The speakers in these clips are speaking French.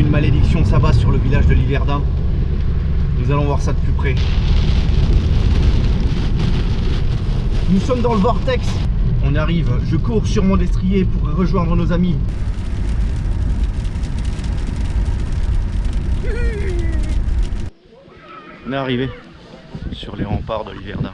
Une malédiction s'abat sur le village de Liverdun. Nous allons voir ça de plus près. Nous sommes dans le vortex. On arrive. Je cours sur mon destrier pour rejoindre nos amis. On est arrivé sur les remparts de Liverdun.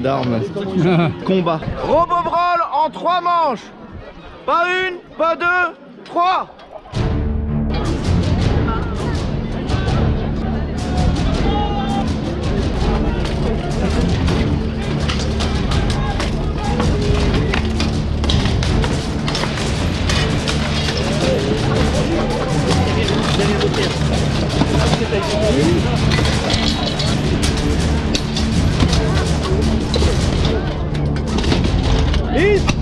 D'armes. Combat. Robobrol en trois manches Pas une, pas deux, trois Eat!